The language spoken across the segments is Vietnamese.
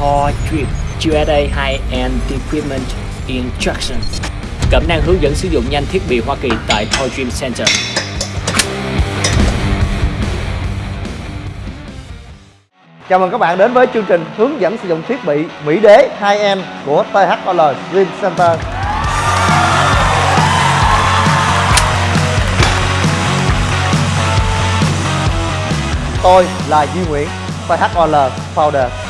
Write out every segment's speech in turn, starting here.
Thor Drip USA High-End Equipment Instruction Cẩm năng hướng dẫn sử dụng nhanh thiết bị Hoa Kỳ tại Thor Dream Center Chào mừng các bạn đến với chương trình hướng dẫn sử dụng thiết bị Mỹ Đế 2M của THOL Dream Center. Tôi là Duy Nguyễn, THOL Founder.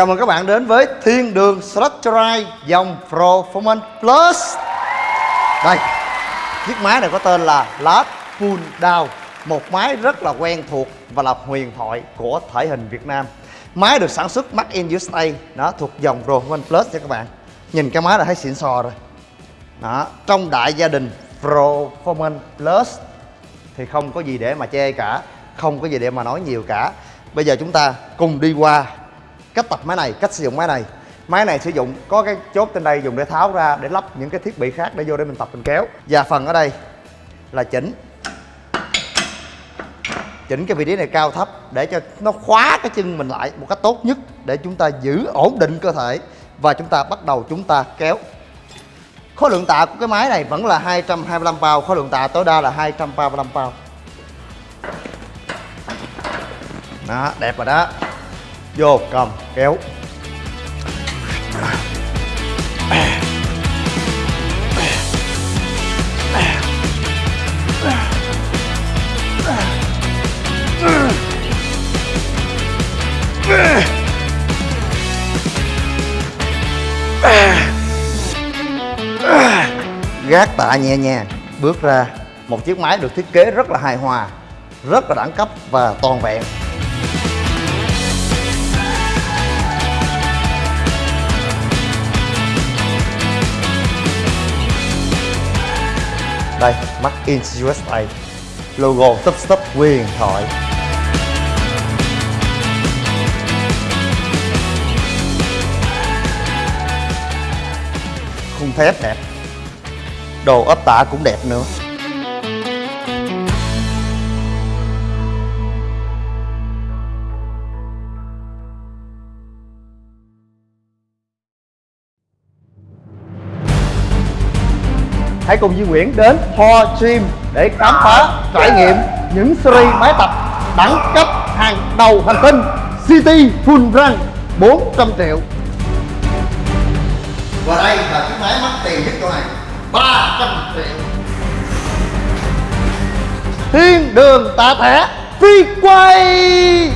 Chào mừng các bạn đến với Thiên đường Structure dòng Performance Plus. Đây, chiếc máy này có tên là Last Pull Down Một máy rất là quen thuộc và là huyền thoại của thể hình Việt Nam. Máy được sản xuất Made in USA Nó thuộc dòng Performance Plus nha các bạn. Nhìn cái máy là thấy xịn sò rồi. Đó, trong đại gia đình Performance Plus Thì không có gì để mà chê cả Không có gì để mà nói nhiều cả. Bây giờ chúng ta cùng đi qua cách tập máy này, cách sử dụng máy này. Máy này sử dụng, có cái chốt trên đây dùng để tháo ra, để lắp những cái thiết bị khác để vô để mình tập, mình kéo. Và phần ở đây là chỉnh. Chỉnh cái vị trí này cao thấp để cho nó khóa cái chân mình lại một cách tốt nhất, để chúng ta giữ ổn định cơ thể và chúng ta bắt đầu chúng ta kéo. Khối lượng tạ của cái máy này vẫn là 225 pound, khối lượng tạ tối đa là 235 pound. Đó, đẹp rồi đó vô cầm, kéo. Gác tạ nhẹ nhàng, bước ra. Một chiếc máy được thiết kế rất là hài hòa, rất là đẳng cấp và toàn vẹn. Đây Made in USA logo tấp tấp huyền thoại. Khung thép đẹp. Đồ ốp tả cũng đẹp nữa. Hãy cùng Duy Nguyễn đến Thor Gym để khám phá trải nghiệm những series máy tập đẳng cấp hàng đầu hành tinh City Full Run 400 triệu. Và đây là chiếc máy mắc tiền nhất chỗ này 300 triệu. Thiên đường tạ thẻ phi quay.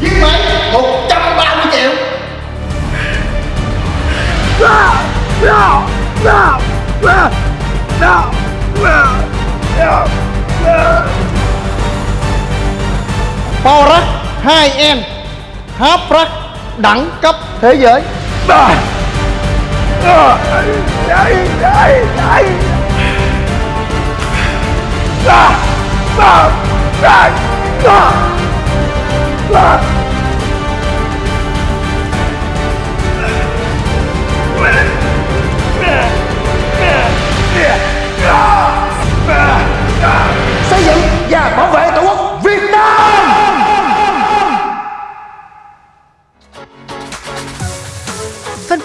Chiếc máy Power hai em Háp rắc đẳng cấp thế giới Ah!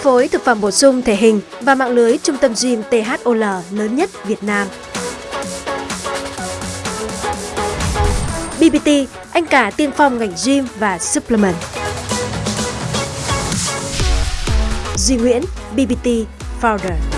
Phối thực phẩm bổ sung thể hình và mạng lưới trung tâm gym THOL lớn nhất Việt Nam. BBT, anh cả tiên phong ngành gym và supplement. Duy Nguyễn, BBT Founder.